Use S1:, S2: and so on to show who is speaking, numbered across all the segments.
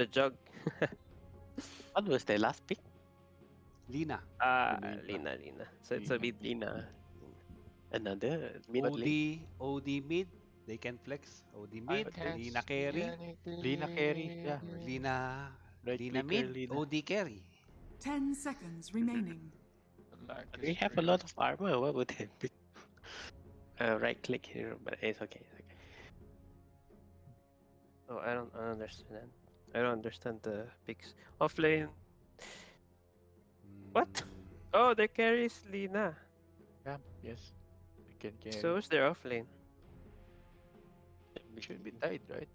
S1: the jug.
S2: What was the last pick?
S3: Lina.
S1: Ah,
S3: Lina.
S1: Lina, Lina. So it's a
S4: Lina.
S1: bit
S2: Lina. Another mid
S3: OD,
S2: lane.
S3: OD mid. They can flex. OD mid.
S4: can't
S3: Lina carry.
S4: Lina carry. Yeah.
S3: Lina.
S2: Right
S3: Lina mid.
S2: Lina.
S3: OD carry.
S5: Ten seconds remaining.
S4: Like
S2: We have a lot of armor. What would that be? Uh, right click here, but it's okay. It's okay.
S1: Oh, I don't, I don't understand. I don't understand the picks. Offlane. What?
S3: Mm,
S1: Oh, they carries Lina.
S4: Yeah, yes. We can carry.
S1: So who's their offlane?
S4: we should be Tide, right?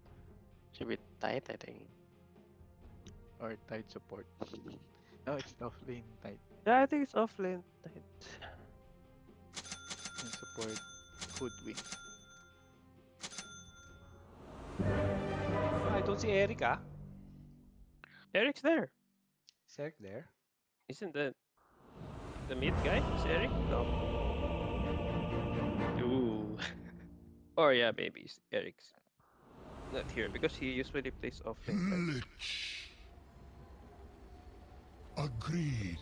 S2: Should be tight, I think.
S4: Or Tide support. no, it's off lane Tide.
S1: Yeah, I think it's offlane.
S4: And support could hoodwink.
S3: I don't see Eric ah.
S1: Eric's there.
S3: Is Eric there?
S1: Isn't the the mid guy? Is Eric? No.
S2: Ooh.
S1: Or yeah, maybe it's Eric's not here because he usually plays offlane. right?
S6: Lich. Agreed.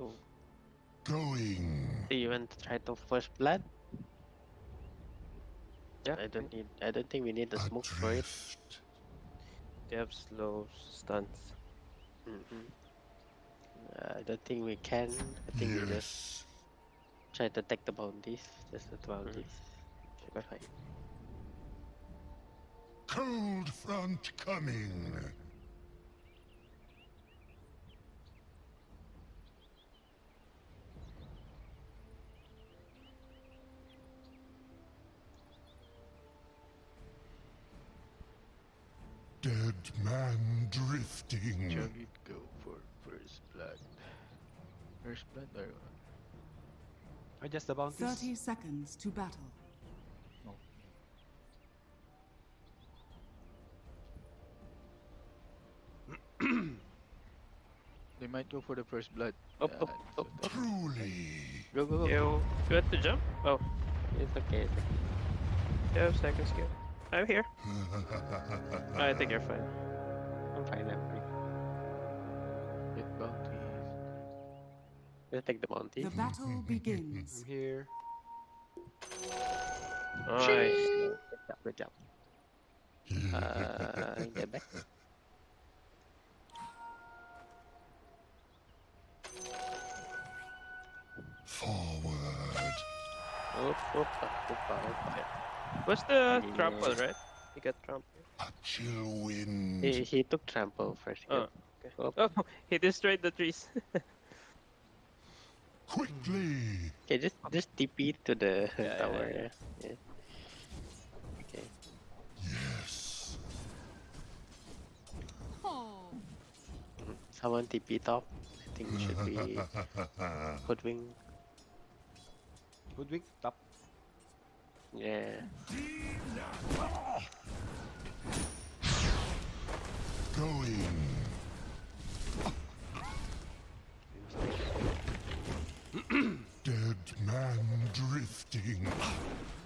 S1: Oh,
S6: Going.
S2: Do you want to try to first blood?
S1: Yeah.
S2: I don't need. I don't think we need the smoke for it.
S1: They have slow stunts.
S2: Mm-hmm. I don't think we can. I think we just try to take the bounties. Just the bounties. Should be fine.
S6: Cold front coming. Dead man drifting.
S4: Shall we go for first blood? First blood or
S3: Or just about bounties?
S5: Thirty seconds to battle.
S4: they might go for the first blood.
S2: Up,
S4: Yeah,
S2: up,
S4: so
S2: up,
S6: Truly.
S2: Go, go, go.
S1: You, you want to jump? Oh,
S2: It's okay. It's okay.
S1: you have second skill. I'm here. I think you're fine.
S2: I'm fine. I'm fine.
S4: Get bounties.
S2: We'll take the bounty.
S5: The battle begins.
S3: I'm here.
S1: Nice.
S2: Good job. Good job. Uh, get back.
S6: Forward.
S2: Oop, oop, oop, oop,
S1: What's the
S2: Yeah.
S1: trample, right? You got trample.
S6: Chill wind.
S2: He, he took trample first.
S1: Oh, okay.
S2: Oop.
S1: Oh, he destroyed the trees.
S6: Quickly.
S2: Okay, just just TP to the
S1: Yeah, yeah,
S2: tower.
S1: yeah.
S2: Yeah, yeah. Okay.
S6: Yes.
S5: Oh,
S2: Someone TP top. I think it should be Hoodwing.
S3: Hoodwink, top.
S2: Yeah.
S6: Going. Dead man drifting.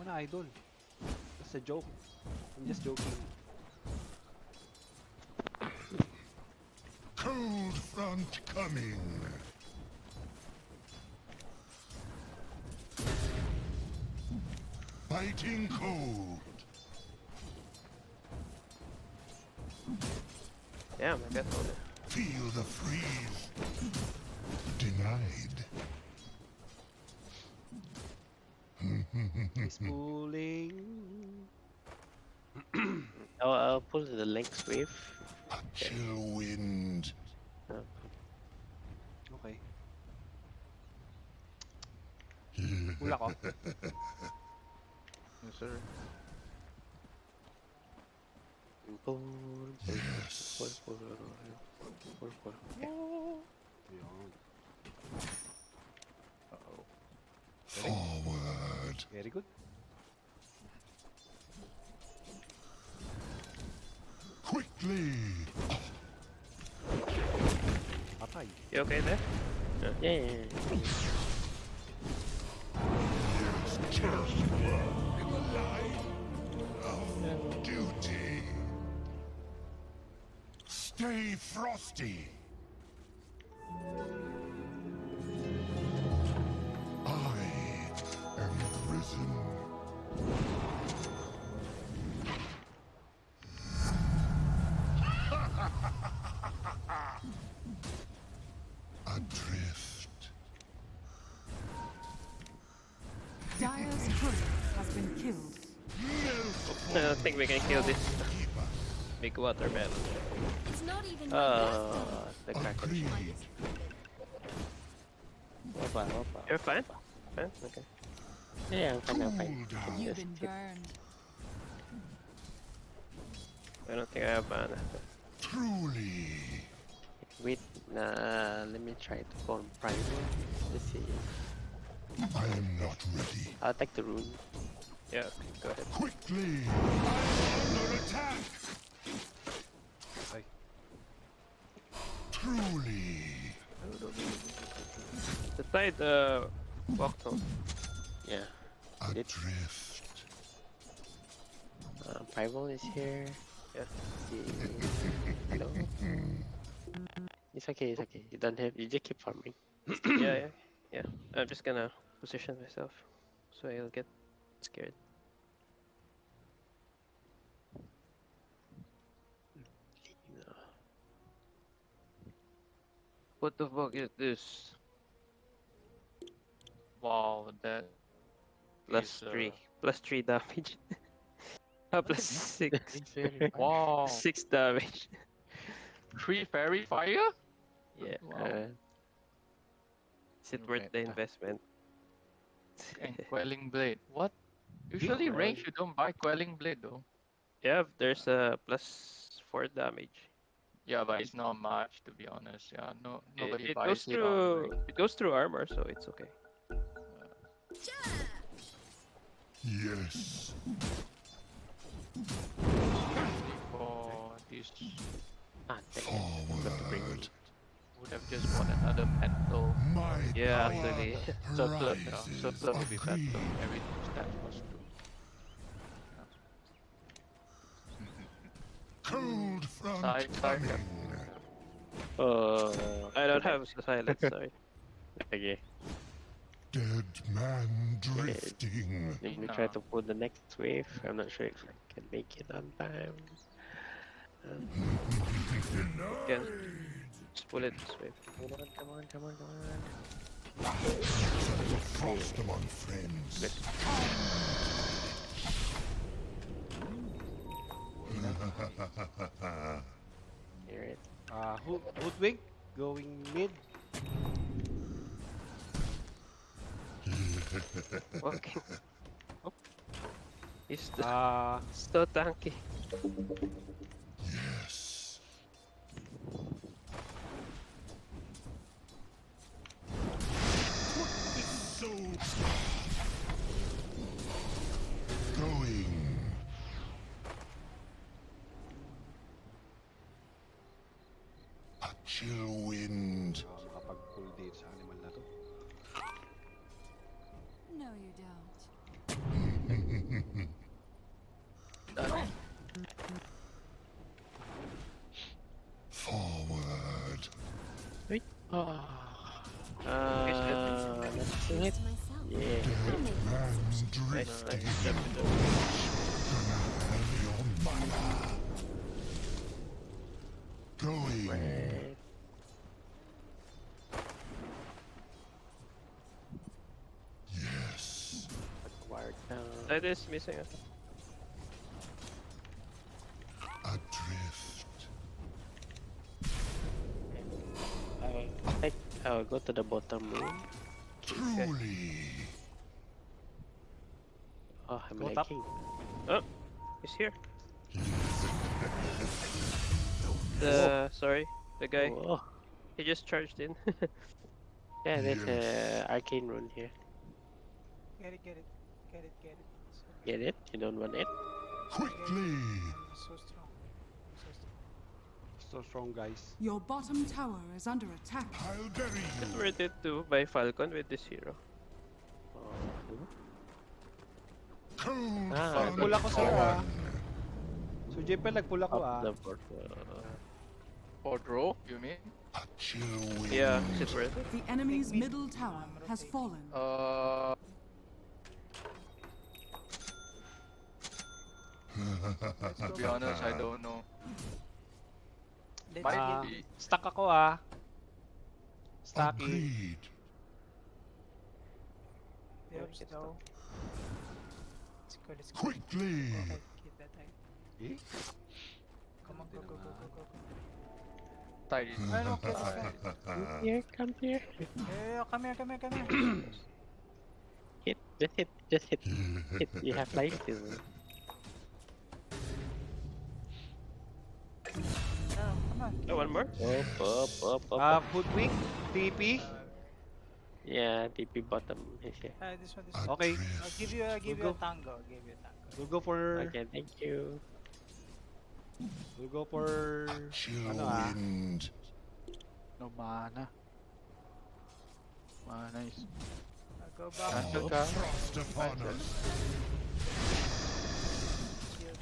S3: Ano, idol? That's a joke. I'm just joking.
S6: Cold front coming. Biting cold.
S1: Damn, I got one.
S6: Feel the freeze. Denied.
S3: He's pulling.
S2: I'll, I'll pull the length wave.
S6: A chill wind.
S3: Okay. Pull ako.
S4: Yes, sir.
S6: Yes. Forward.
S3: Very good.
S6: Quickly.
S3: Patay.
S1: You okay there?
S2: Yeah, yeah, yeah.
S6: Just life of duty. Stay frosty.
S1: We can kill this
S6: Keep us
S1: big watermelon.
S7: It's not even
S2: Uh, the
S6: Oh,
S2: cracker.
S6: agreed.
S2: Wapa, wapa.
S1: You're fine? Fine? Okay.
S2: Yeah, I'm fine, I'm fine.
S5: You've
S2: Just
S5: been
S2: keep-
S5: burned.
S1: I don't think I have mana.
S6: Truly.
S2: Wait, uh, let me try to go on primal. Let's see.
S6: I am not ready.
S2: I'll take the rune.
S1: Yeah, okay, go ahead.
S6: Quickly. I am under attack.
S3: Ay.
S6: Truly.
S1: The tide uh, walked home.
S2: Yeah. Did-
S6: Adrift.
S2: Uh, primal is here.
S1: Yeah.
S2: Hello. It's okay, it's okay. You don't have, you just keep farming.
S1: yeah, yeah, yeah. I'm just gonna position myself so I'll get scared. What the fuck is this?
S4: Wow, that
S1: Plus
S4: is, uh,
S1: three, plus three damage. Ah, plus six,
S4: Wow,
S1: six damage.
S4: three faerie fire?
S1: Yeah.
S4: Wow.
S2: Uh,
S1: Is it worth the investment?
S4: and quelling blade. What? Usually
S2: Well-
S4: range you don't buy quelling blade though.
S1: yeah, there's a plus four damage.
S4: Yeah, but it's not much to be honest. Yeah, no nobody
S1: it
S4: buys
S1: goes
S4: it on
S1: through. It goes through armor, so it's okay.
S6: Yes.
S4: For this,
S2: ah, thank you. Bring
S6: Forward.
S4: would have just bought another mantle.
S6: My
S1: Yeah,
S6: power
S1: actually.
S4: Surplus, yeah,
S6: rises
S4: surplus would be better.
S6: agreed.
S4: Everything that was true.
S6: Cold front
S4: Side, side, yeah.
S2: Uh,
S1: I don't have silence. Sorry.
S2: Okay,
S6: Dead man drifting.
S2: let me try to pull the next wave. I'm not sure if I can make it on time.
S1: Again. Just pull it this way.
S2: Come on, come on, come on, come on.
S6: Frost among friends.
S2: Hear it.
S3: Uh, Hood Hoodwink going mid.
S1: Walking. Oh. He's
S3: Uh,
S1: so tanky.
S6: Going.
S2: Right.
S6: Yes.
S2: Wired down.
S1: Side is missing.
S6: Adrift.
S2: I'll, I'll go to the bottom room.
S6: Truly.
S2: Oh, I'm
S3: Go top.
S2: lagging.
S1: Oh, he's here. The sorry, the guy.
S2: Oh,
S1: He just charged in.
S2: yeah, there's
S6: Yes.
S2: a arcane rune here.
S8: Get it, get it, get it, get it. Okay.
S2: Get it? You don't want it?
S6: Quickly.
S8: I'm so strong. So strong.
S3: So strong, guys.
S5: Your bottom tower is under attack.
S6: I'll bury you.
S1: worth it to buy Falcon with this hero.
S2: Oh,
S6: Cold
S2: Ah,
S6: front
S3: Pull ako ah. So JPL nagpull ako
S2: up
S3: ah.
S2: The board. Uh,
S4: For draw, you mean?
S6: A chill wind.
S1: Yeah, is it worth it?
S5: The enemy's middle tower has fallen.
S4: Uh, to be honest, I don't know. Might
S3: Ah,
S4: be.
S3: stuck ako ah. Stucky.
S6: Agreed.
S8: we have. Let's go, let's go.
S6: Quickly.
S8: Okay, keep that high.
S3: Eh?
S4: Tide is.
S8: Ay, no, okay, okay.
S2: Here, come here.
S8: Yeah, yeah, come here, come here, come here.
S2: Hit, just hit, just hit. hit. You have life still.
S8: No, come on.
S1: Oh, one more?
S2: Up, up, up, up.
S3: Ah,
S2: up.
S3: hoodwink, TP.
S2: Yeah, TP bottom is here.
S8: Ah, this one, this one.
S3: Okay,
S8: I'll give you, I'll give
S3: We'll
S8: you
S3: go.
S8: a tango. I'll give you a tango.
S3: we'll go for
S2: Okay, thank you.
S3: We'll go for
S6: Chill
S3: ano ah.
S6: wind.
S4: No mana. Mana is.
S8: I'll go back.
S4: Cancel ka.
S6: frost upon us.
S8: Shield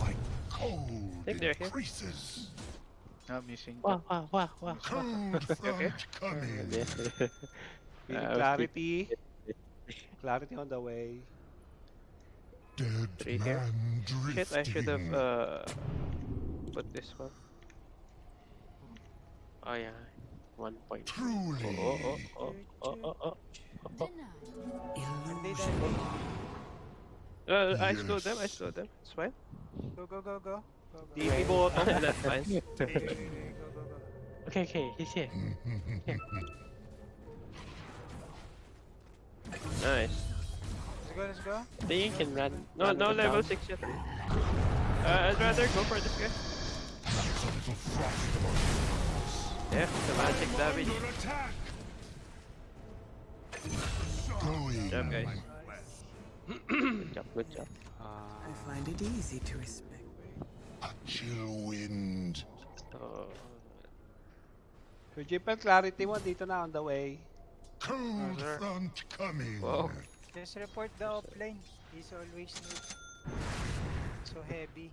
S6: My cold
S1: think they're here.
S6: increases.
S4: Ah, missing.
S2: Wow, wow, wow, wow.
S6: Cold front coming.
S3: Feeling
S2: Ah,
S3: clarity. Clarity on the way.
S6: Dead
S1: Three here.
S6: man
S1: Shit, I should have uh put this one.
S2: Oh yeah, one point.
S6: Truly.
S2: Oh, oh, oh, oh, oh, oh, oh.
S8: And they die.
S1: Uh, I
S6: Yes.
S1: slowed them, I slowed them. It's fine.
S8: Go, go, go, go. Go, go.
S3: TP bottom.
S1: That's fine.
S2: Okay, okay, he's here.
S1: Nice.
S8: Let's go, let's go.
S2: I think you can run.
S1: No,
S2: run
S1: no level
S2: down.
S1: 6 yet. Uh, I'd rather go for this guy.
S6: That's a little frost among
S1: Yeah, the magic damage.
S6: Under attack. Going.
S1: job, guys.
S2: Good job, good job.
S3: Ah,
S9: I find it easy to respect.
S6: A chill wind.
S2: So,
S3: Sir Jipper, clarity mo dito na on the way.
S6: Cold front coming.
S1: Whoa.
S8: Just report the offline. He's always new. So heavy.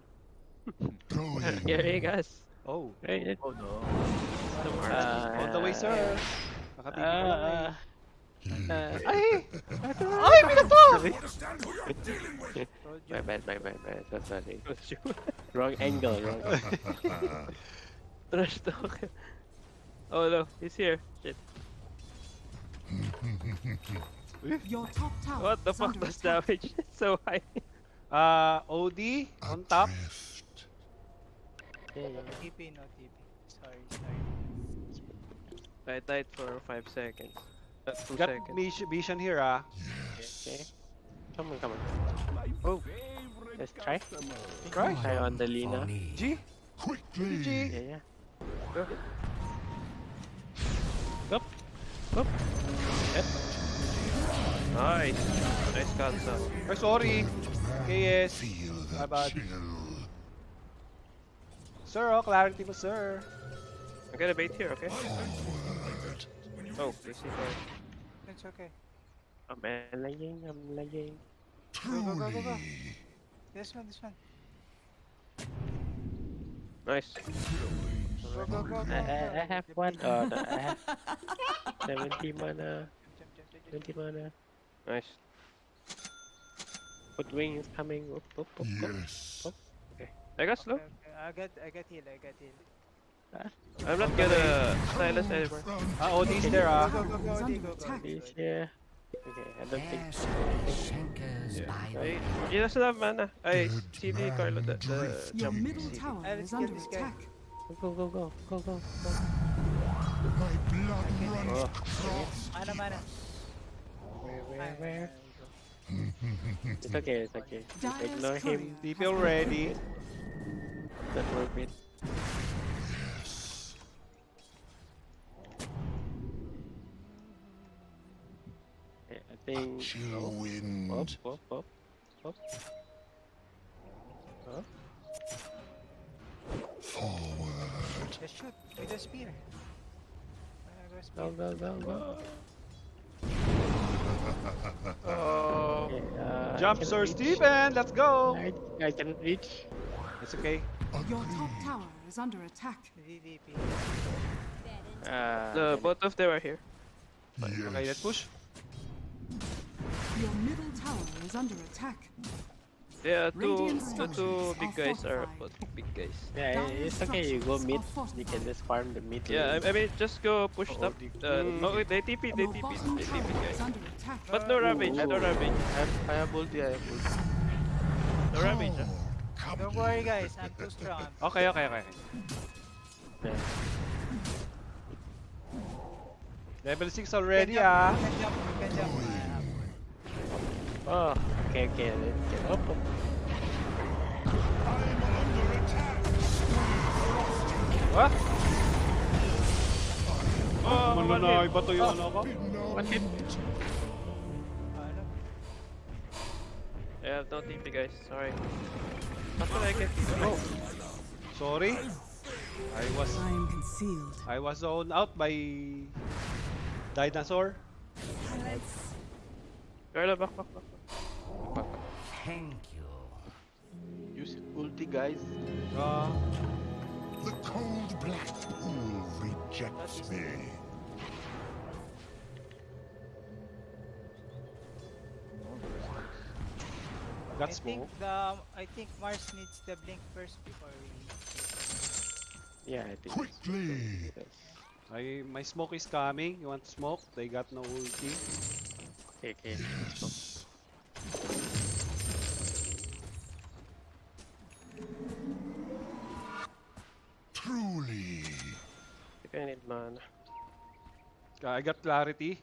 S6: Going.
S1: Here he goes.
S3: Oh,
S2: right,
S4: Oh no.
S1: Tomorrow.
S2: uh,
S3: on the way, sir. Nakatipi pa lang eh.
S2: Uh, uh,
S3: Ay! Ay, binato!
S8: Told you.
S2: my bad, my bad, my bad. So sorry. Wrong angle, wrong.
S1: Trash talk. Oh no, he's here. Shit.
S5: Your top tower
S1: What the fuck does
S5: attack.
S1: damage? so high.
S3: Ah, OD on top.
S6: Adrift.
S2: Yeah, yeah.
S8: TP, no TP. Sorry, sorry.
S1: I died for 5 seconds. Uh, 2
S3: Got
S1: seconds.
S3: vis- vision here ah.
S2: Okay. Come on, come on. Oh, let's try.
S3: Try.
S2: Try on the Lina.
S3: G.
S6: Quickly.
S3: G.
S2: Yeah, yeah.
S1: Go.
S2: Up. Up. Yep.
S1: Nice. Nice cancel.
S3: Ay, sorry. KS.
S6: Feel
S3: My
S6: the
S3: bad.
S6: chill.
S3: Sir, oh, clarity mo, sir.
S1: I'm gonna bait here, okay?
S6: Forward.
S1: Oh, they see fire.
S8: It's okay.
S2: I'm lagging, I'm lagging.
S8: go, go, go, go.
S6: Truly.
S8: This one, this one.
S1: Nice.
S8: Go, go, go, go.
S2: I, I, I have one. Oh, no, I have 70 mana.
S8: Jump, jump, jump, jump,
S2: 20 mana.
S1: Nice.
S2: Hoodwink is coming. Up, up, up, up.
S6: Yes.
S1: I got slow.
S8: Okay, okay. I got, I got heal, I got heal.
S1: I'm not gonna silence
S6: Cold
S1: anymore.
S3: Ah, OD is there ah.
S8: Go, go, go,
S5: Is
S8: go,
S5: under
S8: go, go.
S2: He's here. Okay, I don't think.
S1: Ay, he doesn't have mana. Ay,
S6: Dead
S1: CD
S6: man
S1: Carlo, the, the.
S5: Your
S1: jump.
S5: middle tower
S8: I'll
S5: is under
S8: this guy.
S5: attack.
S2: Go, go, go, go, go, go.
S6: My blood runs
S1: Oh.
S6: across.
S8: Mana, mana.
S2: Where, where,
S8: Ay,
S2: where?
S8: ay,
S2: It's okay, it's okay. Just ignore him.
S5: courier
S3: TP already.
S2: Not worth it. Okay, I think.
S6: Chill
S2: Up,
S6: wind.
S2: up, up, up. Huh?
S6: Forward.
S8: Just shoot with the spear. Go
S2: Go,
S8: spear.
S1: Oh,
S2: Okay, uh,
S3: Jump, Sir
S2: reach.
S3: Steven. Let's go.
S2: I, I cannot reach.
S3: It's okay.
S5: Your top tower is under attack.
S8: DDP.
S2: Uh,
S1: The both of them are here.
S3: Okay, let's
S6: Yes.
S3: push.
S5: Your middle tower is under attack.
S1: Yeah, two, the two big guys are
S5: fortified.
S1: both big guys.
S2: yeah, it's okay. You go
S5: structures
S2: mid. You can just farm the mid.
S1: Yeah. I, I mean, just go push
S4: Oh,
S1: up.
S4: the-
S1: Uh, oh, they TP, they TP, they TP, guys.
S5: is under attack.
S1: But no ravage, no ravage,
S4: I have, I have ulti, I have ulti.
S1: no ravage.
S6: Come
S8: Don't worry guys, I'm too strong.
S3: Okay, okay, okay.
S2: Yeah.
S3: Level 6
S8: You
S3: already
S8: can jump,
S3: ah.
S2: Oh, okay, okay. Let's get up. up.
S6: I'm under attack.
S3: What?
S1: Oh, oh, oh
S3: Ano
S1: one
S3: na,
S1: hit.
S3: iba to yung ano ko?
S2: What hit?
S8: Ano?
S1: I have no TP, guys. Sorry. After I get
S3: Oh. Sorry. I was
S5: I am concealed.
S3: I was zoned out by dinosaur.
S1: Carla, back, back, back. Back.
S4: Use ulti, guys.
S3: Uh,
S6: The cold black pool rejects me.
S8: I
S3: got
S8: think
S3: smoke.
S8: the I think Mars needs the blink first before we
S2: Yeah, I think.
S6: Quickly.
S2: Yes.
S3: I, my smoke is coming. You want smoke? They got no ulti.
S2: Okay, okay.
S6: Yes. Truly.
S1: If I need mana.
S3: I got clarity.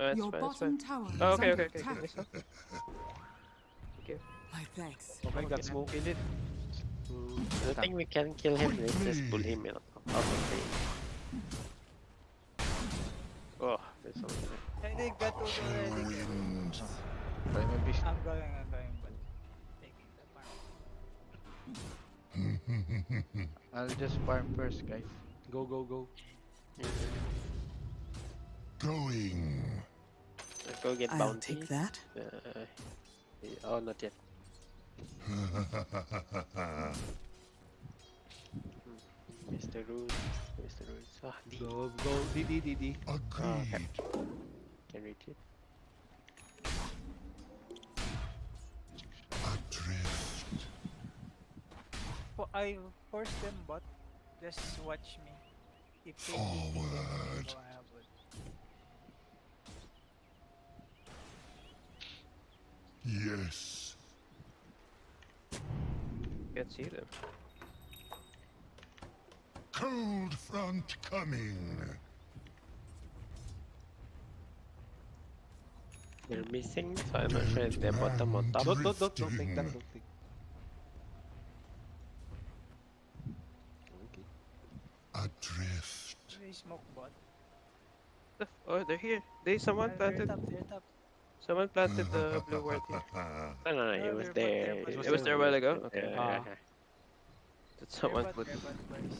S1: Oh, that's
S5: Your
S1: fine, that's
S5: bottom
S1: fine.
S5: tower oh, is
S1: Oh, okay,
S5: under
S1: okay, okay,
S5: attack.
S1: okay.
S5: My thanks.
S3: Oh okay, got smoke.
S4: Kill it.
S2: I think we can kill him. Let's just pull him out out of the. Oh, there's something. there.
S8: I think that was already good.
S6: Wind.
S4: Try my best.
S8: I'm going, I'm going, but taking the farm.
S4: I'll just farm first, guys.
S3: Go, go, go.
S6: Going.
S2: Let's go get
S5: I'll take that.
S2: Uh, oh, not yet. Mr. Roots, Mr. Roots. Ah, D.
S3: Go, go. DD, DD.
S6: Agreed.
S2: Can reach it.
S6: Adrift.
S8: For, I force them, but just watch me.
S6: Forward.
S8: go have it.
S6: Yes.
S1: Can't see.
S6: Cold front coming.
S2: They're missing, so I'm if they're bottom or top.
S3: Don't, don't, don't, don't take that. Don't take. Okay.
S6: Adrift.
S8: They smoke bot.
S1: Oh, they're here. They someone
S8: they're
S1: planted.
S8: top, they're top.
S1: Someone planted the blue ward here.
S2: No, no, no,
S8: No,
S2: it was
S8: they're bot,
S2: there.
S1: It was there a while ago? Okay.
S2: Yeah,
S3: Ah.
S2: yeah, yeah.
S1: That someone put.
S8: they're bot.
S2: It's.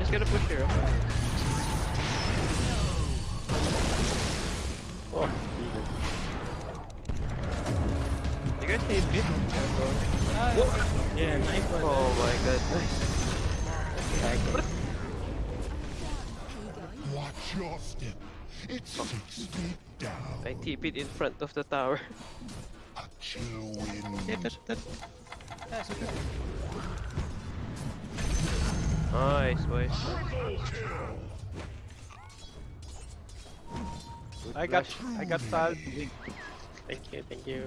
S1: Just gonna push here. okay?
S2: Oh, Jesus.
S1: You guys need me?
S2: Yeah, nice one.
S1: Oh my god.
S6: Watch your step. It's six feet down.
S1: I TP'd in front of the tower.
S6: A chill wind.
S8: That's okay.
S1: Nice, boys.
S3: I got, I got salt.
S2: Thank you, thank you.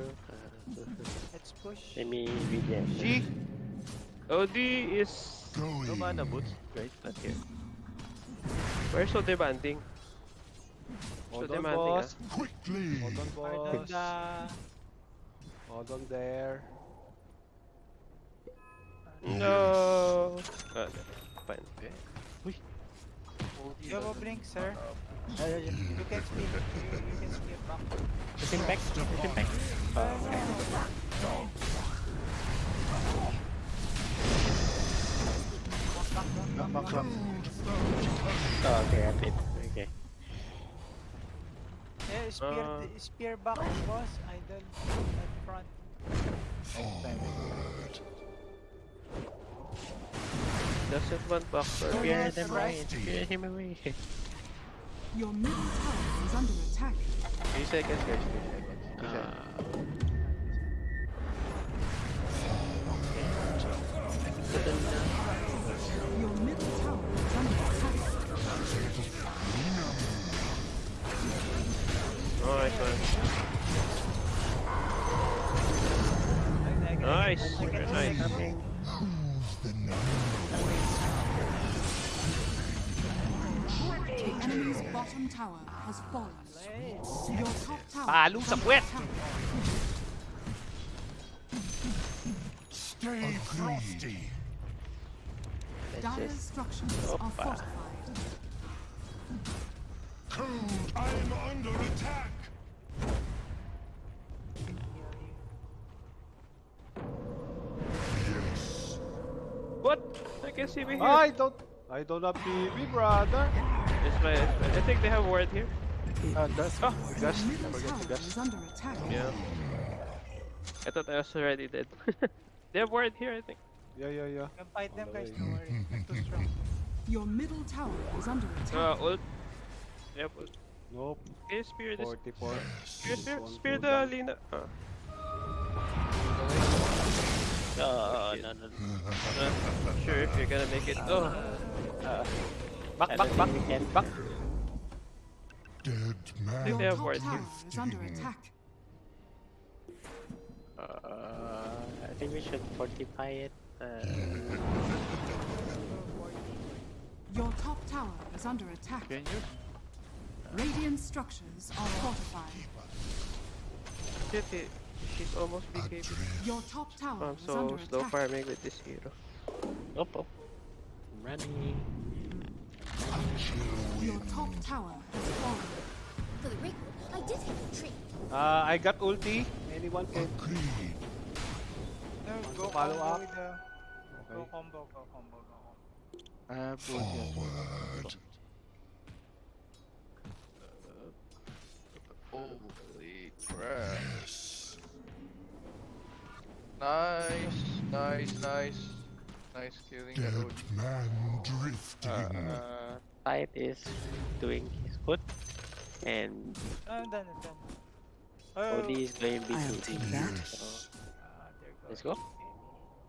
S8: Let's push.
S2: let me regen.
S3: G.
S1: OD is no mana boots, guys. Not here. We're so demanding. So
S3: Hold on,
S1: demanding, ah.
S3: boss.
S6: Quickly.
S3: Hold on, boss.
S8: the...
S3: Hold on there.
S1: No. Uh, fine. Okay.
S8: You have a blink, sir. You can. You, you can back.
S2: Back. Oh, okay. Oh, okay, I did. Okay.
S8: spear,
S1: Uh.
S8: spear back, boss. Idol at front.
S6: Forward.
S1: Doesn't want back
S8: Oh,
S2: Spear them away. Spear him away.
S5: Your middle tower is under attack.
S4: Three seconds, guys. Three seconds. Two seconds.
S2: Uh,
S5: Your middle tower is under attack.
S1: Nice one.
S8: I- I
S1: Nice. Nice.
S5: Enemy's bottom tower has fallen. Your top tower
S3: Palong
S5: is
S3: sa
S5: under.
S6: Stay frosty.
S2: let's
S5: Dire's
S2: just
S5: structures are
S2: Opa.
S5: fortified.
S6: Cold. I'm under attack. Yes.
S1: What? I can see me here.
S3: I don't... I don't have PB, brother.
S1: It's fine, it's fine. I think they have ward here.
S4: Uh, Gus.
S1: Oh.
S4: Gus.
S5: Your
S4: Forget the Gus.
S5: under attack.
S1: Yeah. I thought I was already dead. they have ward here, I think.
S3: Yeah, yeah, yeah.
S8: You can fight them, guys. Don't worry. I'm too strong.
S5: Your middle tower is under attack.
S1: Uh, ult. Yep, ult.
S3: Nope.
S1: Can you spear this?
S3: 44.
S1: Spear, spear, spear the
S3: cooldown.
S1: Lina. Uh,
S2: Oh, no, no, no.
S1: not sure if you're gonna make it. Oh,
S3: Back,
S2: I
S3: back, back.
S2: think we can.
S3: Back.
S6: Dead
S1: think
S6: man.
S1: they
S5: Your
S1: have
S5: top tower
S1: here.
S5: is under attack.
S2: Uh, I think we should fortify it. Uh,
S5: Your top tower is under attack.
S4: Can you?
S5: Radiant structures are fortified.
S1: shit, she's almost BKB.
S5: Your top tower
S1: I'm
S5: is
S1: so
S5: under
S1: slow
S5: attack.
S1: farming with this hero.
S2: oh, oh. I'm running.
S5: Your top tower has fallen.
S7: For the record, I did have a treat.
S3: Uh, I got ulti. Anyone can...
S6: Agreed.
S8: No, go
S3: follow up?
S8: with the... Go combo, go combo, go combo.
S4: I have ulti as.
S6: Forward.
S9: Holy crap.
S6: Yes.
S9: Nice, nice, nice. Nice killing
S6: Dead man drifting.
S2: Uh, Tide is doing his foot, and
S8: No, I'm done, I'm done. Oh,
S2: Odie is going BKB.
S6: yes.
S8: ah, there goes
S2: Let's go.
S8: baby.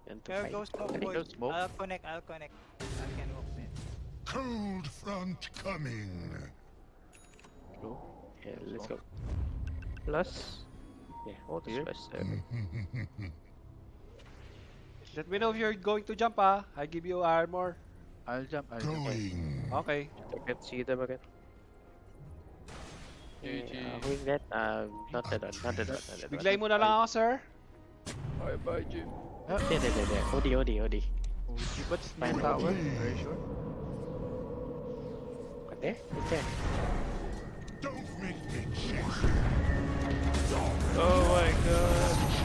S2: And to
S8: There goes smoke,
S4: Go smoke.
S8: I'll connect, I'll connect. I can walk in.
S6: Cold front coming.
S2: Go. Yeah, let's go.
S1: Plus.
S2: Yeah.
S1: This
S2: Here.
S1: plus seven.
S3: Let me know if you're going to jump, ah. I give you armor.
S4: I'll jump. I'll jump.
S6: Going.
S3: Okay.
S1: I can't see them again.
S2: Yeah,
S9: GG.
S2: who is that? Um, not that one, not that one, not that one.
S3: Biglay mo na lang ako, sir.
S9: Bye bye, Jim.
S2: Oh, there, there, there, there. Odie, Odie, Odie.
S4: OG, but it's
S2: Fine.
S4: no tower. Are you sure?
S2: What there? It's there.
S6: Don't make me chase
S1: Oh my god.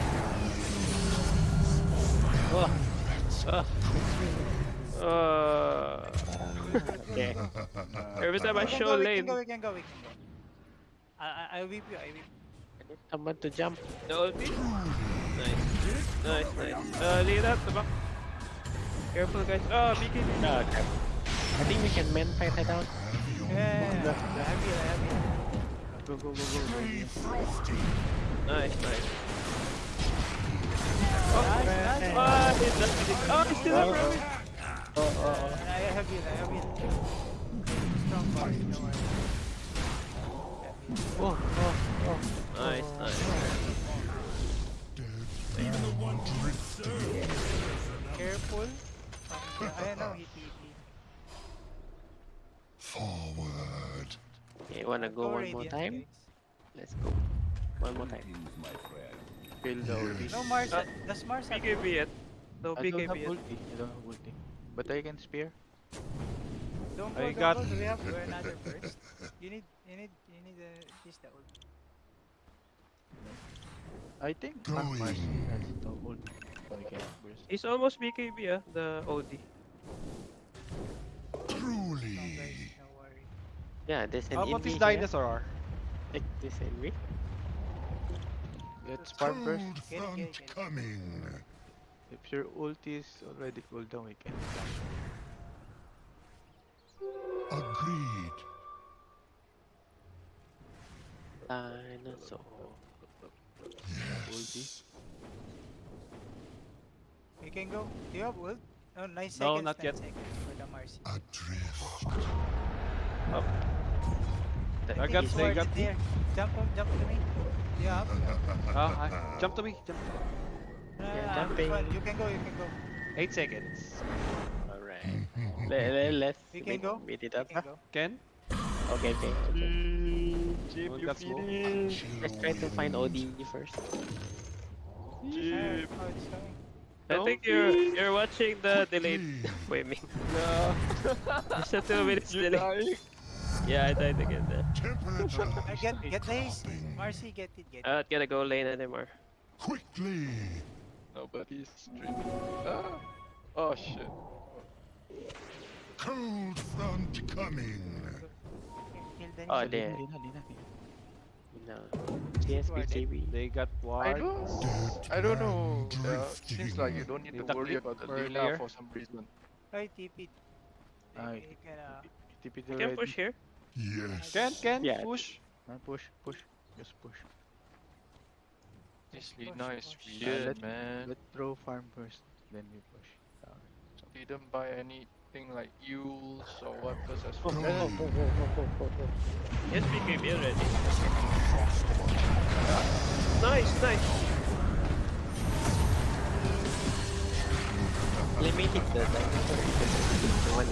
S2: Oh, oh.
S1: Uh,
S2: Okay.
S1: every time I show
S8: go, we
S1: lane,
S8: can go, we can go, we can go. I, I, I whip you, I whip
S2: I need someone to jump.
S1: the ulti. Nice. Nice, nice. Uh, lead up the back. Careful, guys. Oh, BKB.
S2: No, crap. I think we can man fight it out.
S8: Yeah, yeah, yeah. I have you, I have you.
S4: Go, go, go, go. go.
S6: Stay frosty.
S1: Nice, nice.
S8: Nice, nice.
S1: Ah, he's not hitting. Oh, he's still up, bro.
S2: Oh, oh, oh.
S8: I have you, I have you. Strong boss, don't.
S2: Oh, oh, oh.
S1: Nice, nice.
S6: Dead man drifting.
S8: Careful. I know, he TP.
S6: Forward.
S2: Okay, wanna go one more time?
S8: guys.
S2: Let's go. One more time.
S4: Kill the ulti.
S8: No Mars, uh, does Mars have
S1: BKB yet. No
S4: I don't have
S1: BKB yet.
S4: ulti. I don't have ulti. But I can spear.
S8: Don't go,
S3: I
S8: don't
S3: got-
S8: go. We have another burst? You need, you need, you need uh, this the ult.
S4: I think Mark Mars
S6: Going.
S4: has the ulti. So I burst.
S1: He's almost BKB, ah, the OD.
S6: Truly.
S8: No guys, no worry.
S2: Yeah, there's an
S3: How about
S2: invi
S3: this
S2: here.
S3: dinosaur?
S2: Take this and me.
S4: Let's farm first.
S6: Cold
S8: Get it, get it,
S6: front
S8: get it.
S6: coming.
S4: If your ulti is already cooldown, we can flash.
S6: Agreed.
S2: Dinosaur.
S6: Yes.
S8: You can go. Do you have ult? Oh, 9 seconds.
S3: No, not yet.
S8: seconds for the Marci.
S6: Adrift.
S3: I got, they got
S8: there. Jump up, jump to me. Do you have?
S3: Ah, jump to me. Jump.
S8: No, no,
S2: Yeah,
S8: no, I'm
S2: jumping.
S8: You can go, you can go.
S3: Eight seconds.
S2: Alright. let, let, let's
S8: We can
S2: beat,
S8: go.
S2: beat it
S8: You
S2: up.
S8: can go.
S3: Ken?
S2: Okay, okay. okay.
S3: Chip, you feel
S2: Let's try to find OD first.
S8: Oh.
S1: I think you're you're watching the delayed
S6: Agreed.
S1: framing.
S3: No.
S1: There's a two minutes delay. Yeah, I died again there.
S6: Temperature
S8: get, get the haste.
S6: dropping.
S8: Marci, get it, get it.
S1: I'm not gonna go lane anymore.
S6: Quickly.
S4: Nobody's streaming. Ah. Oh shit.
S6: Cold front coming.
S2: Oh, there. No. CSBJB.
S3: They got
S9: I don't, I don't know. Uh, seems like you don't need to worry about the
S3: earlier.
S9: Lina for some reason.
S8: Try TP. You can, uh,
S4: TP
S1: You can push here.
S6: Yes.
S3: Ken, Ken,
S2: Yeah.
S3: push.
S4: Push, push. Just push.
S9: This
S8: Push,
S9: Lina is
S8: push.
S9: weird,
S4: let-
S9: man.
S4: Let's throw farm first, then we push.
S9: Didn't buy anything like Euls or what because
S2: Oh, oh, oh, oh, oh, oh, oh, oh.
S1: Yes, BKB already. Nice, nice.
S2: Let me hit the one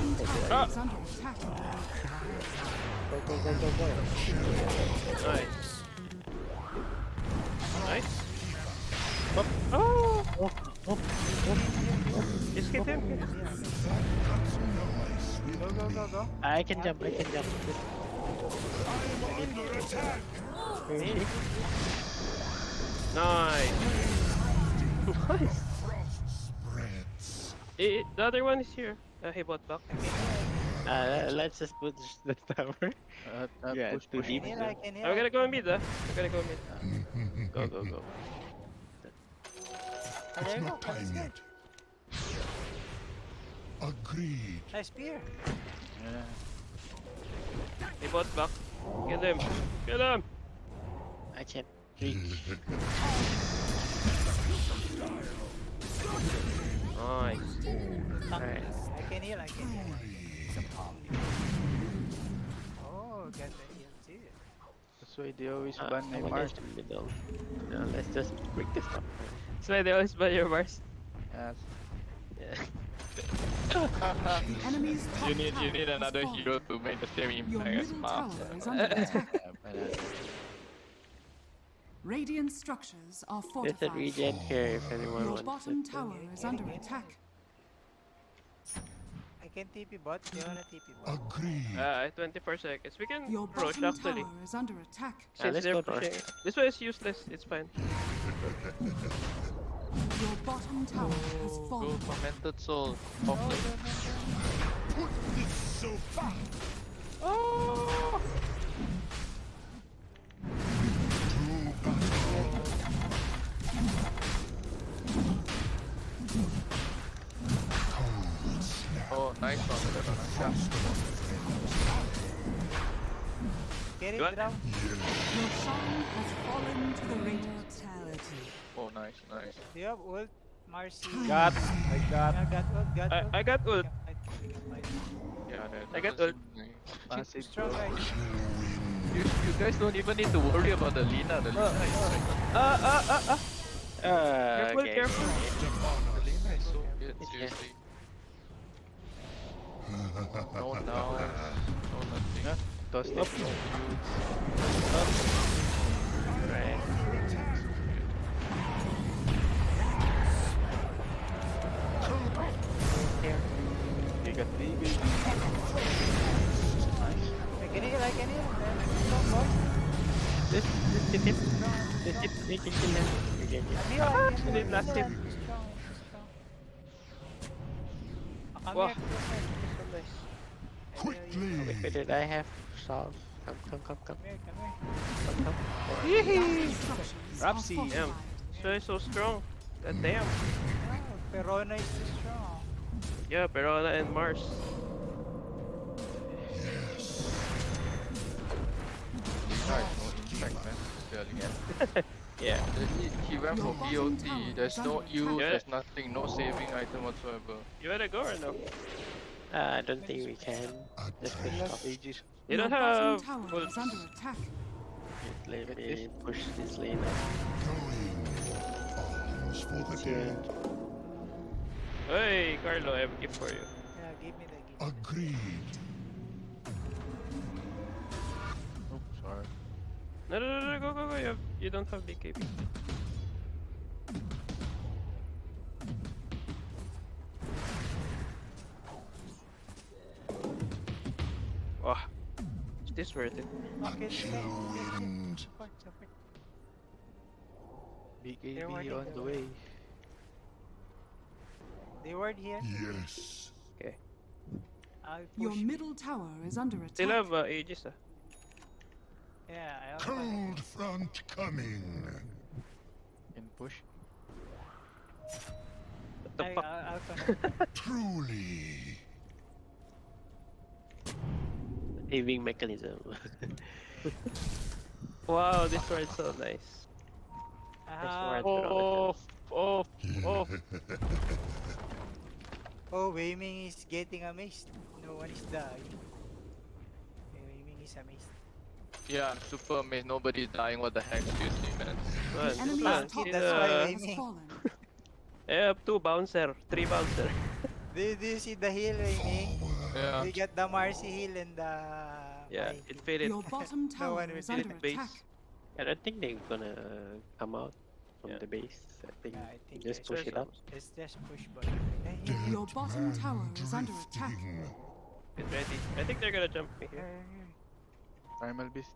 S1: Ah.
S5: Is under attack.
S2: Go, go, go, go, go.
S1: Nice. Nice. Up. Oh!
S2: Oh, oh,
S1: Just hit him.
S8: go, go, go, go.
S2: I can jump, I can jump. Ready?
S1: Nice. nice.
S6: Spreads.
S1: Eh, the other one is here. Uh, he bought back.
S2: Uh, let's just put the tower.
S4: Uh, uh,
S2: Yeah,
S4: push,
S2: too
S4: push.
S2: deep.
S8: I can heal.
S1: I'm gonna go mid, ah. I'm gonna go mid.
S2: Go, go, go.
S8: Oh,
S6: It's
S8: you go.
S6: not
S8: That's
S6: time
S8: good.
S6: yet. Agreed.
S8: Nice spear.
S4: Yeah.
S1: He bought back. Get him. Get him.
S2: I can't reach.
S1: Nice.
S2: Alright.
S8: I can heal, I can heal. Oh, got the heal too.
S4: That's why they always
S2: Uh,
S4: ban my
S2: I want
S4: Mars.
S2: in the middle. No, let's just break this up.
S1: That's why they always buy your bars.
S4: Yes.
S2: Yeah.
S5: The enemy's top
S9: You need you need another hero to make the same
S5: Your
S9: impact as
S5: middle tower is under attack.
S4: Yeah, but, uh,
S5: Radiant structures are
S2: There's a
S5: fortified.
S2: regen here if anyone
S5: Your
S2: wants
S5: bottom
S2: it.
S5: tower is under attack.
S8: I can TP bot. Do you wanna TP bot?
S6: Agreed.
S1: Uh, 24 seconds. We can
S5: Your
S1: approach
S5: bottom
S1: actually.
S5: tower is under attack.
S1: Since
S2: let's
S1: they're
S2: go north.
S1: pushing. This one is useless. It's fine.
S5: Your bottom tower has
S9: Go
S5: fallen.
S9: tormented soul.
S8: No,
S9: Off
S8: no,
S9: lane.
S8: no, no.
S6: Put this so far.
S1: Oh!
S6: Snap.
S9: Nice one.
S8: Get
S1: You
S8: it down.
S5: Your song has fallen to the radiant.
S9: Oh, nice, nice.
S8: Do you have ult? Marci.
S3: Got. I got.
S8: Yeah, got ult, got
S1: I,
S8: ult.
S1: I got ult.
S8: I think it's fine.
S9: Yeah,
S1: I got
S9: doesn't.
S4: Massive
S8: Strong guys.
S9: You, you guys don't even need to worry about the Lina. The Lina is like,
S1: Uh, uh, uh, uh.
S2: Uh,
S1: Careful,
S2: okay.
S1: careful.
S9: the Lina is so good.
S2: It's
S9: Seriously. No down. No nothing.
S2: Right. Hit, they can kill him. You
S1: Ah,
S8: you.
S6: Quickly.
S2: Wait, wait, did I have solve? Come, come, come, come,
S8: Come come here.
S2: come, come.
S5: Radiant structures are
S3: Rapsi.
S5: fortified.
S1: Um, so so strong. God damn.
S8: Oh, Perona is too strong.
S1: Yeah, Perona and Mars.
S9: Lina is no man.
S1: Yeah.
S9: He, he went for
S5: bottom
S9: BOT. There's no use,
S1: attack.
S9: there's nothing, no saving item whatsoever.
S1: You wanna go or no?
S2: Uh, I don't think we can. Just push
S3: Last
S2: top.
S3: ages.
S1: You don't have.
S5: tower
S1: Well,
S5: is under attack.
S2: Let me push this lane up.
S6: For the dead.
S1: hey, Carlo, I have a gift for you.
S8: Yeah, give me the gift.
S6: Agreed.
S9: Oops, sorry.
S1: No, no, no, no, go, go, go. You, have, you don't have BKB. Is this worth it?
S8: Okay,
S6: Chill wind.
S8: support, support.
S4: BKB on
S8: they're
S4: the way.
S8: They ward here.
S6: Yes.
S8: I'll
S5: Your middle tower is under attack.
S1: Still have uh, Aegis, ah.
S8: Yeah, I'll
S6: Cold front coming.
S4: In push.
S1: What the
S8: I,
S1: fuck?
S8: I'll, I'll.
S6: Truly.
S2: Saving mechanism.
S1: Wow, this sword's so nice.
S8: Ah,
S1: ward.
S9: Oh, oh, oh.
S8: oh, Weiming is getting amazed. No one is dying. Weiming is amazed.
S9: Yeah, super amazed. Nobody's dying. What the heck? Seriously, man.
S1: Man, this
S5: Enemy's top
S8: That's why
S1: uh,
S8: I-
S5: has fallen.
S1: I have two bouncer, three bouncer.
S8: Do, do you see the heal, Weiming?
S9: Yeah.
S8: We got the Marci heal and the.
S1: Yeah,
S8: Mai
S1: it faded.
S5: Your bottom
S8: No
S5: tower
S8: one
S5: is
S8: will
S5: under
S1: hit base.
S5: attack.
S2: I don't think they're gonna come out from
S1: Yeah.
S2: the base. I think,
S8: Yeah, I think
S2: just push it up.
S8: Let's just push button.
S5: Your bottom tower is under attack.
S1: Get ready. I think they're gonna jump me
S8: Here,
S1: here.
S8: here,
S4: Primal Beast.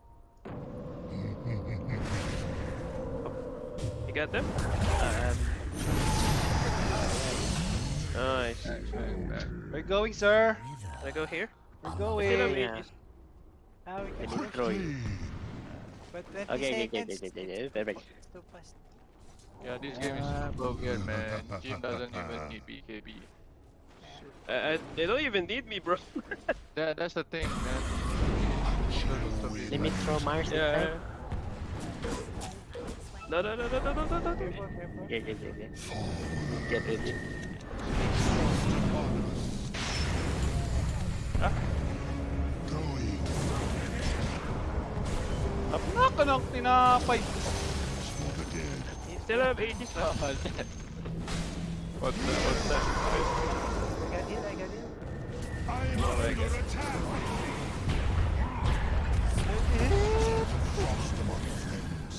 S1: You got them?
S2: Um,
S1: Nice.
S3: We're going, sir.
S1: I go here?
S3: We're
S1: Still
S3: going.
S2: Yeah.
S1: Aegis.
S8: here. Ah, we
S2: I
S8: can
S2: need
S8: push.
S2: you.
S8: But 20
S2: Okay, okay, okay, okay, okay, okay, perfect.
S8: Too fast.
S9: Yeah, this game is super weird, man. Jim doesn't even need BKB.
S1: I, I, they don't even need me, bro.
S9: That, that's the thing, man.
S2: Let me throw Mars
S1: yeah.
S2: inside.
S1: No, no, no, no, no, no, no, no.
S8: Careful, careful.
S2: Yeah, yeah, yeah, yeah. Get ready.
S6: Going.
S3: Knock knock tinapay.
S6: For the dead.
S1: Still have Aegis, ah.
S9: What's that? What's that?
S8: I got heal, I got heal.
S6: I'm under attack. Frost among friends.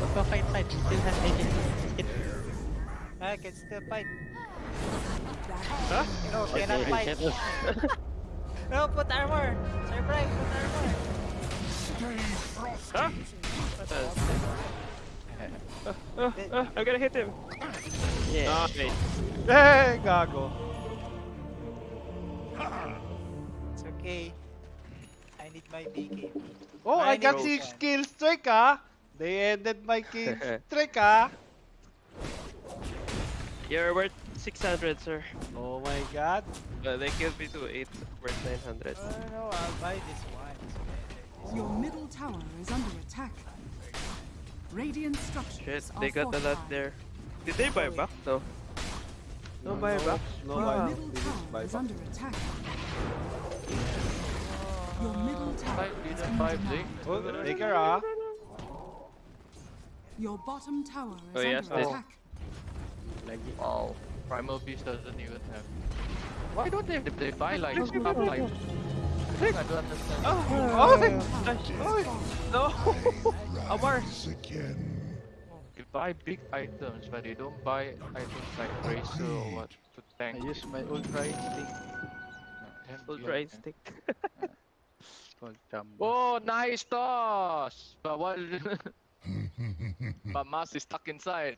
S2: What the fight, fight? You still have Aegis. Hit.
S8: I can still fight.
S1: Huh?
S8: No,
S2: Okay,
S8: cannot fight. No, put armor. Surprise, put armor.
S1: Huh? Uh, uh, uh, I'm gonna hit him.
S2: Yeah.
S1: Nice.
S3: Hey, gago.
S8: It's okay. I need my BKB.
S3: Oh, I
S8: Mine
S3: got six
S8: one.
S3: kill streak, ah. They ended my kill streak, ah.
S1: You're worth 600, sir.
S3: Oh my god.
S1: Uh, they killed me to 8 worth 900.
S8: No, no, no, I'll buy this one.
S5: Your middle tower is under attack. Radiant structures
S1: Shit,
S5: are
S1: they got a lot there. Did they buy back? No. No buyback.
S3: No
S5: Your
S3: buyback.
S5: middle
S3: They didn't buy
S5: tower is
S3: back.
S5: under attack. Your middle tower
S9: Five,
S5: is
S9: leader,
S5: under
S9: five,
S5: attack.
S3: Oh, take care, ah.
S5: Your bottom tower is
S1: Oh, yes,
S5: under
S1: this-
S5: attack.
S2: Like,
S9: Wow. Primal Beast doesn't even have. Why don't they? They buy like top like. I don't understand.
S1: Oh,
S5: Your
S1: nice.
S5: tower is
S1: No. Amar.
S6: Again.
S9: They buy big items, but they don't buy items like Bracer or what to tank.
S4: I use my Ultra Instinct.
S9: Damn,
S1: Ultra
S9: yeah.
S1: instinct.
S4: It's called Jumbo.
S9: Oh, nice toss! But what? but Mars is stuck inside.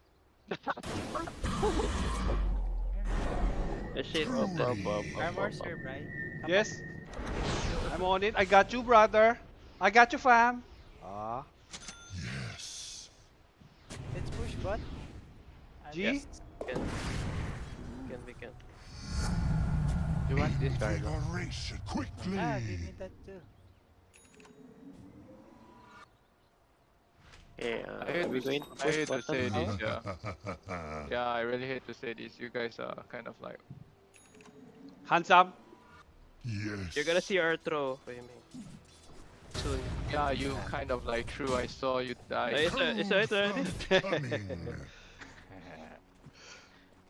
S1: Shit. Up, up, up, up, up, up.
S8: right?
S3: Yes. I'm on it. I got you, brother. I got you, fam. Ah.
S6: Yes.
S8: Let's push bot. I'm
S3: G?
S8: just-
S2: Can, can we can.
S4: You want this guy?
S6: Big erase it quickly.
S8: Ah, give me that too.
S2: Okay, uh,
S9: I hate to,
S2: going
S9: s- I hate to say
S2: bottom
S9: this, yeah. Yeah, I really hate to say this. You guys are kind of like
S3: Handsome.
S6: yes.
S1: You're gonna see Arthro. What do you mean?
S2: Soon.
S9: Yeah, you kind of like true. I saw you die.
S1: Is it, is it already?
S6: Front coming.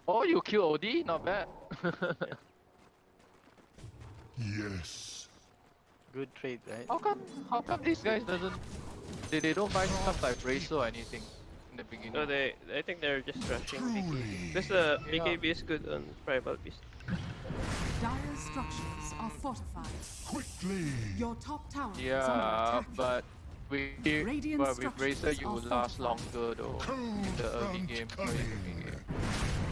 S9: Oh, you kill OD? Not bad.
S6: yes.
S2: Good trade, right?
S9: how come? How come these guys doesn't? They, they don't buy stuff like Bracer or anything in the beginning.
S1: No, they. I think they're just rushing BKB.
S6: Truly.
S1: This uh,
S9: Yeah.
S1: BKB is good on Primal Beast.
S5: Dire structures are fortified.
S6: Quickly.
S5: Your top tower is under
S9: Yeah,
S5: attack.
S9: but we
S5: Radiant
S9: but with Bracer
S5: structures
S9: you will last longer though in the early
S6: front
S9: game.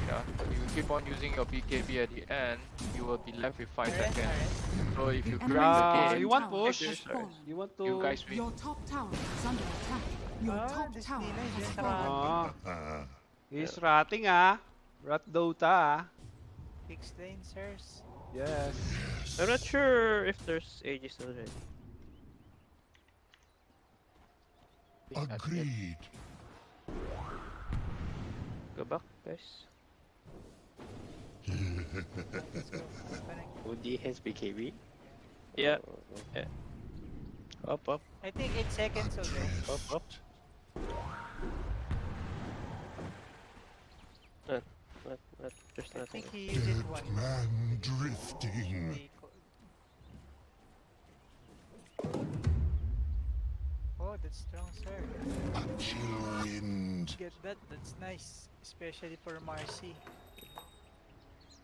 S9: Early game. Yeah, you keep on using your BKB at the end, you will be left with 5
S8: Alright,
S9: seconds.
S8: alright.
S9: So if you
S5: The
S9: crack
S3: Ah,
S9: the game,
S3: you want
S5: tower
S3: push?
S5: has fallen.
S3: You want to?
S9: you guys win.
S5: Your top tower is under attack. Your
S8: Ah,
S5: top tower
S8: is
S5: has
S8: just
S5: fallen.
S3: Ah.
S6: Ah,
S3: He's ratting ah. Rat Dota ah.
S8: Fix lane, sirs.
S3: Yes.
S1: I'm not sure if there's Aegis already.
S6: agreed.
S1: Go back, guys.
S2: OD has BKB.
S1: Yeah.
S2: Oh,
S1: Yeah.
S2: Up, up,
S8: I think 8 seconds already.
S2: up, up.
S1: Not, not, there's
S8: I
S1: nothing.
S8: think he used it
S6: Dead
S8: once.
S6: man drifting.
S8: Oh, that's strong, sir.
S6: A chill wind.
S8: Get that, that's nice. Especially for Marci.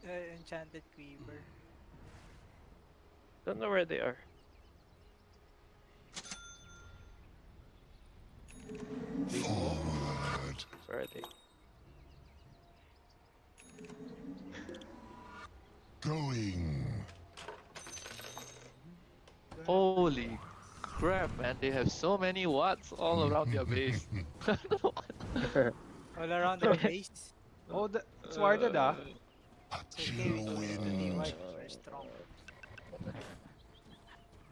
S8: Uh, Enchanted Quiver.
S1: Don't know where they are.
S6: Forward.
S1: Where are they?
S6: Going.
S9: Holy crap, man! They have so many watts all around their base.
S8: All around the base.
S3: Oh, the, it's warded ah.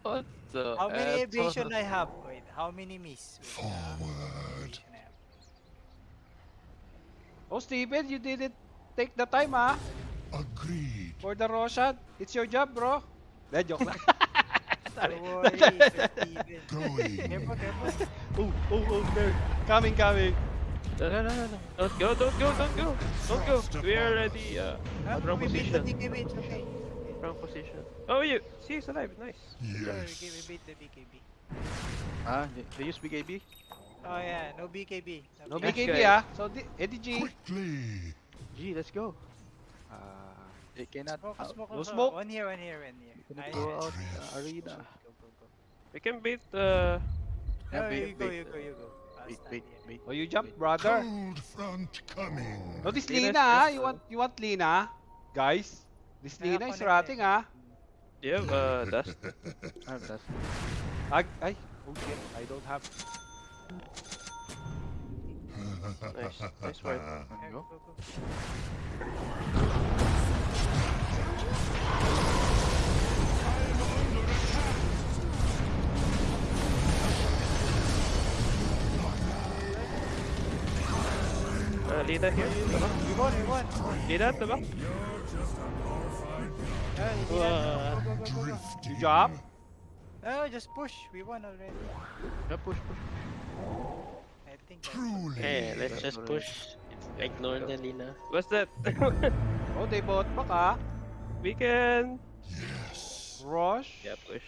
S9: What the?
S8: How many
S9: asshole?
S8: evasion I have? Wait, how many miss? Wait,
S6: Forward.
S8: evasion I have.
S3: Oh, Steven, you didn't take the time ah.
S6: Agreed.
S3: For the Roshan. It's your job, bro. De, joke lang. Sorry.
S8: Don't worry, Steven.
S6: Going.
S8: Careful, careful.
S3: oh, oh, oh, there. Coming, coming.
S1: No, no, no, no, no. Don't go, don't go, don't go. Don't go. We are already uh, wrong
S8: we beat the
S1: position.
S8: BKB, it's okay.
S1: Wrong position. Oh, you. See, he's alive. Nice.
S6: Yes.
S8: we we beat the BKB.
S4: Ah, they, they use BKB?
S8: Oh yeah, no BKB.
S3: No
S1: Next
S3: BKB
S1: guy.
S3: ah. So, di, Eddie G.
S6: Quickly.
S4: G, let's go.
S3: Ah,
S4: They cannot
S8: Smoke,
S4: out-
S8: smoke,
S3: no
S8: smoke.
S3: smoke.
S8: One here, one here, one here.
S4: cannot
S8: Nice.
S4: go out uh, arena.
S8: Go, go, go.
S1: We can beat uh,
S8: No,
S4: Yeah,
S8: you go,
S4: wait,
S8: you go, you go. I'll
S4: Wait, wait, wait.
S3: oh, you jump, brother.
S6: Cold front coming.
S3: No, this
S1: Okay,
S3: Lina ah. You want, you want Lina? Guys. This
S8: Kaya
S3: Lina is
S8: connected.
S3: ratting ah.
S1: do you have uh, dust?
S4: Ah, that's
S3: Ay, ay. Oh shit, I don't have.
S1: Nice, nice word.
S8: Yeah,
S4: There you
S8: go,
S4: go.
S8: go, go.
S1: Uh, here.
S8: We won, we won.
S1: Lina at the back.
S8: Uh, we did that. Go, go, go, go, go.
S3: You job?
S8: No, just push. We won already.
S4: Yeah, push, push.
S8: I think.
S6: Truly.
S2: Hey, let's just push. Ignore the Lina.
S1: What's that?
S3: Oh, they bought back ah.
S1: we can.
S6: Yes.
S3: Rush.
S1: Yeah, push,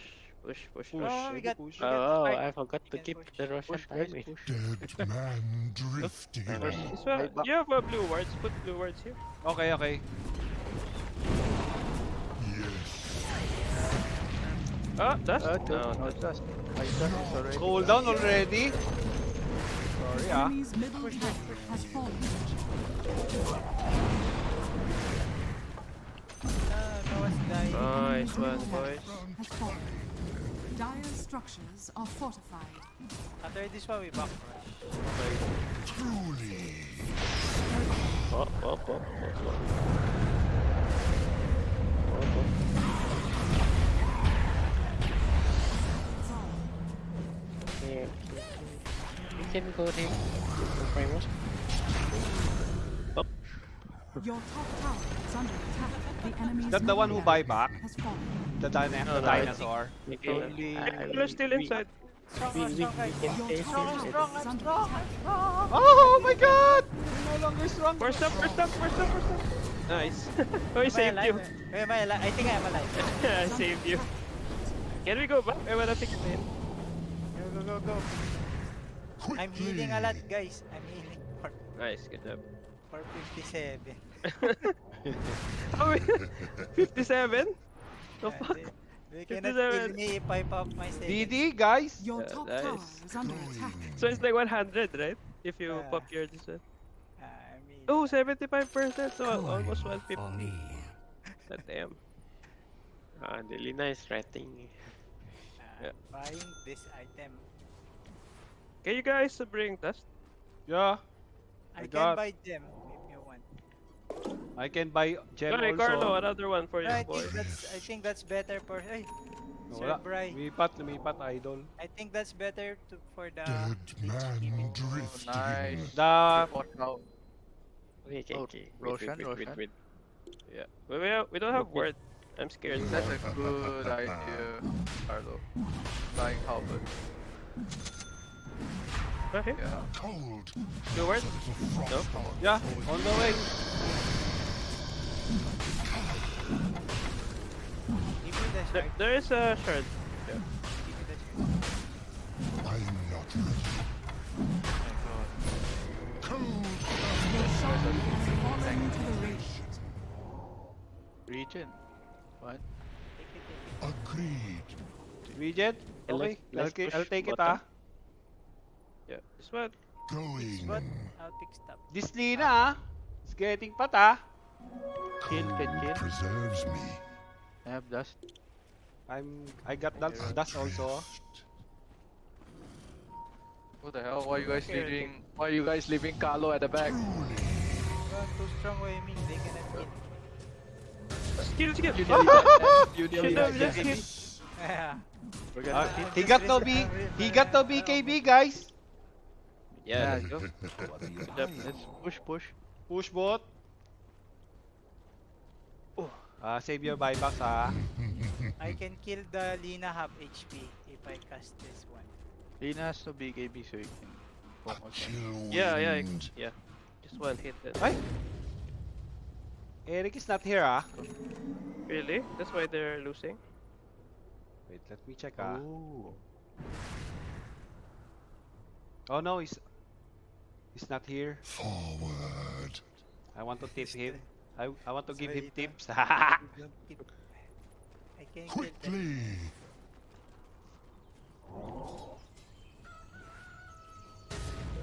S1: push, push,
S3: Push.
S1: push.
S8: Oh, we got-
S3: push.
S8: we got
S2: Oh. I forgot to keep
S8: push.
S2: the Russian
S4: Push, guys, push.
S6: Dead man drifting.
S1: This one, you have uh, blue wards. Put blue wards here.
S3: Okay, okay.
S6: Yes.
S1: Ah, dust.
S4: Uh,
S1: no,
S4: no,
S1: dust.
S4: dust. My dust is already.
S3: Cool down already. Sorry ah.
S5: Enemy's middle tower has fallen.
S8: Ah, no one's dying. bye.
S1: Nice one,
S5: Middle
S1: boys.
S5: Tower has structures are fortified.
S8: After this one, we back rush.
S6: Truly.
S2: Oh, oh, oh, oh, oh. Oh, oh. Okay, okay, okay. You can go there. Primus.
S5: Your top tower is under attack. The enemy's
S3: that the one who buy back?
S5: has fallen.
S3: The, dyna-
S2: No,
S3: the
S2: no,
S3: dinosaur.
S2: Okay.
S3: Only-
S2: I- I-
S1: You're still inside.
S8: Strong,
S2: We, we,
S8: strong,
S2: we can face
S5: tower
S2: it.
S8: strong,
S5: is
S8: I'm strong.
S3: Oh my god! You're no longer strong.
S1: First up, first up, first up, first up. Nice. oh, I
S8: Am I
S1: saved you.
S8: alive? Am I alive? I think I'm alive.
S1: I saved you. Can we go back? I wanna fix it.
S8: Go, go, go, go. I'm healing a lot, guys. I'm healing for,
S1: Nice, good job.
S8: For 57.
S1: How many? 57? The
S8: Uh,
S1: fuck?
S8: they, they cannot kill
S1: 57.
S8: me if I pop my second.
S3: DD, guys.
S5: Your
S1: Yeah,
S5: top
S1: nice.
S5: tower is under attack.
S1: So it's like 100, right? If you
S8: Yeah.
S1: pop your this one.
S8: Uh, I mean,
S1: Oh, 75%. So almost 150. God damn.
S2: Ah, really nice rating.
S8: uh, buying this item.
S1: Can you guys uh, bring dust?
S3: Yeah,
S8: I,
S3: I
S8: can
S3: got-
S8: buy gem if you want.
S3: I can buy gem
S1: Okay,
S3: also.
S1: Carlo, another one for you,
S8: I
S1: boy.
S8: think that's I think that's better for hey, Sir
S3: Wala.
S8: Bry.
S3: Lumipat, lumipat, idol.
S8: I think that's better to for the
S6: Dead man
S9: Oh,
S6: drifting.
S9: nice.
S3: The
S9: What now?
S2: Okay, okay,
S9: Oh,
S2: okay. Wait,
S9: Roshan,
S2: wait, wait, wait,
S9: Roshan.
S2: wait.
S1: Yeah. We, we, have- we don't have word. I'm scared.
S9: That's a good idea, Carlo. Flying halberd.
S1: Okay.
S9: Yeah.
S6: Cold.
S1: Good word?
S6: The
S1: No?
S3: yeah, on the way.
S8: give me the
S1: There, there is a shard.
S8: Give me the shard.
S6: I am not ready. Cold.
S5: Your shrine has fallen to the radiant.
S9: Region. What?
S8: Take it, take it.
S6: Agreed.
S3: Regent, okay.
S2: let's-
S3: I'll,
S2: let's
S3: ki- I'll take it ah.
S1: Yeah. This one.
S6: Going.
S8: But I'll pick stop.
S3: This Lina ah. It's getting pat ah.
S9: Kill, can kill.
S6: Preserves me.
S9: I have dust.
S3: I'm, I got that dust also.
S9: What the hell? Why you guys
S8: Okay,
S9: leaving? Why you guys leaving Carlo at the back?
S6: Truly.
S8: Too strong way me. They cannot kill.
S1: Skill, skill.
S9: You nearly died. You nearly died.
S8: Yeah.
S9: We're
S3: Ah,
S9: gonna hit.
S3: he got no B. He got no BKB, guys.
S1: Yeah,
S9: Yeah,
S1: let's go.
S6: What
S1: job.
S9: Let's push, push.
S3: Push bot. Ah, save your buybacks ah.
S8: I can kill the Lina half HP if I cast this one.
S9: Lina has no BKB so you can focus
S1: Yeah, yeah,
S6: wind.
S1: yeah. Just one hit. Then.
S3: Ay. Eric is not here ah.
S1: Really? That's why they're losing.
S3: Wait, let me check ah.
S9: Ooh.
S3: Oh no, he's he's not here.
S6: Forward.
S3: I want to tip him. I, I want to give him
S8: Wait,
S3: tips.
S8: I can kill them.
S6: Quickly.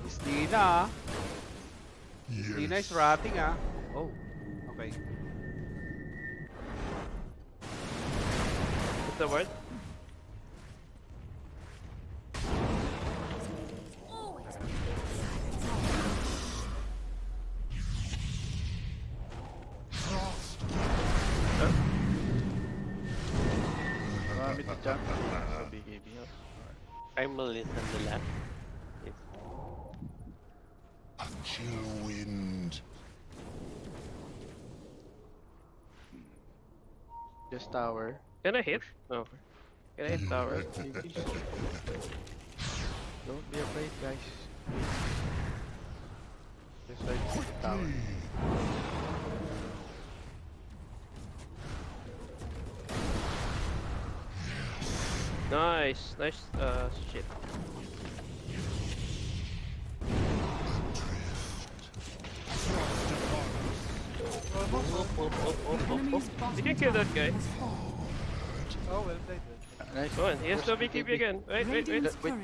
S3: Miss Lina ah.
S6: Yes.
S3: Lina is rotting ah. Oh, okay.
S1: What's the word?
S9: Tower.
S1: Can I hit? No. Can I hit tower?
S9: Don't be afraid, guys. Just like the tower.
S1: Nice, nice. Uh, shit.
S5: Did
S1: you kill that guy?
S8: Oh, well played.
S9: Nice.
S1: Oh, he has no BKB again. Wait, wait, wait.
S9: Wait, wait,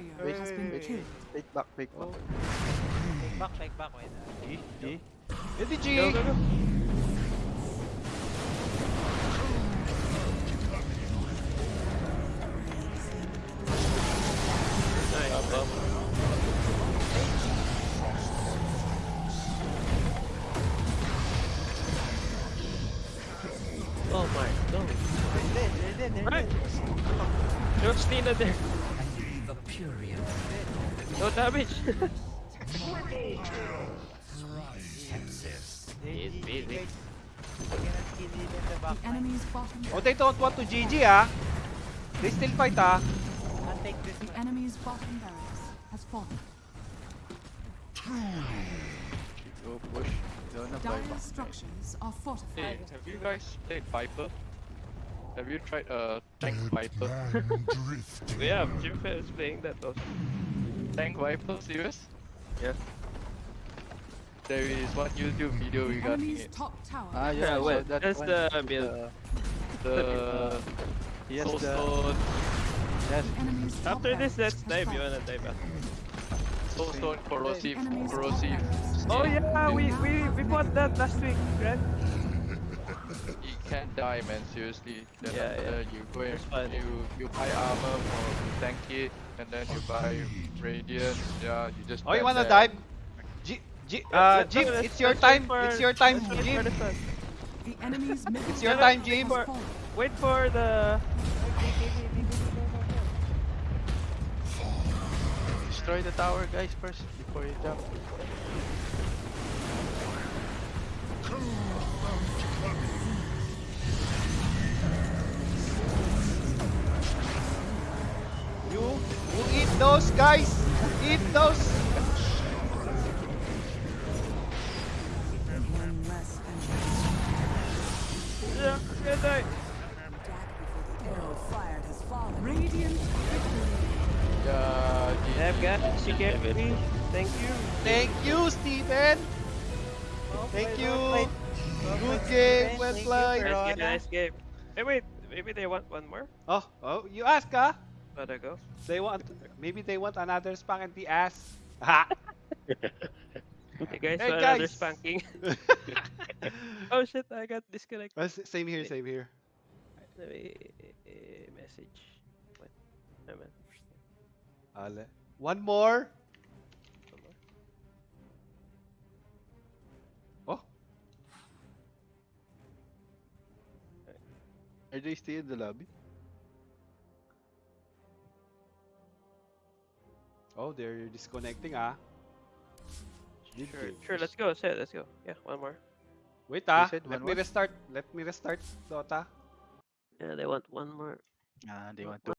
S8: wait. Wait
S9: back, wait back.
S8: Wait back, wait back, wait.
S9: G, G.
S3: LDG!
S1: Go, go, go.
S2: Nice. Up,
S8: up. Dead.
S1: There's Tina there. No damage.
S8: They're
S2: He's busy.
S8: guys. I cannot kill even the
S5: The
S8: back line.
S5: enemy's bottom
S3: Oh, they don't want to GG ah. They still fight ah.
S8: I'll this
S5: the enemy's bottom barracks has fallen.
S4: Go push. Don't apply
S5: Dire structures are
S9: Hey, have you guys played Viper? Have you tried uh tank
S6: Dead
S9: Viper?
S1: yeah, Jim Fair is playing that also.
S9: Tank Viper, serious?
S1: Yeah.
S9: There is one YouTube video
S5: The
S9: regarding
S5: enemy's
S9: it.
S5: top tower
S4: Ah, yeah,
S1: Yeah, well,
S4: saw that
S1: that's
S4: one.
S1: the build.
S4: Uh,
S9: The
S4: he has
S9: Soul
S4: the
S9: Stone,
S4: yes.
S5: The enemy's top
S1: After this,
S5: barracks
S1: let's dive. You wanna dive after?
S9: Soul Stone, corrosive,
S5: The enemy's top
S9: corrosive.
S1: Oh yeah, we we we bought that last week, right?
S9: You can't die, man. Seriously. Then
S1: Yeah,
S9: after
S1: yeah.
S9: you go and you you buy armor for to tank it, and then you buy radiant. Yeah, you just.
S3: Oh, you wanna
S9: there.
S3: dive? G G uh Jim, it's your time. It's your time,
S1: let's wait for
S3: Jim.
S1: the sun.
S5: The enemy's middle
S3: It's your time,
S5: barracks
S3: Jim.
S1: Wait for the.
S4: Destroy the tower, guys, first before you jump.
S3: You eat those guys. Eat those.
S5: One less enemy.
S1: Yeah, yeah, die.
S5: Arrow fired has fallen. Radiant
S9: GG.
S1: I've got she me. Thank you.
S3: Thank you, Steven. Thank you. Good game. Well played.
S1: Nice game, nice game. Hey, wait. Maybe they want one more.
S3: Oh, oh, you ask ah.
S1: Let her go.
S3: They want maybe they want another spank in the ass. Ha.
S1: Hey guys,
S3: Hey,
S1: want another spanking. oh shit, I got disconnected.
S3: Uh, same here, same here.
S1: Let me uh, message. What? No, man.
S3: Ale. One more.
S1: One more.
S3: Oh,
S4: Are they still in the lobby?
S3: Oh, they're disconnecting ah. Mid
S1: Sure,
S3: game.
S1: sure. Let's go. Say, let's go. Yeah, one more.
S3: Wait ah. Let me
S4: more?
S3: restart. Let me restart Dota.
S1: Yeah, they want one more.
S4: Ah, they want to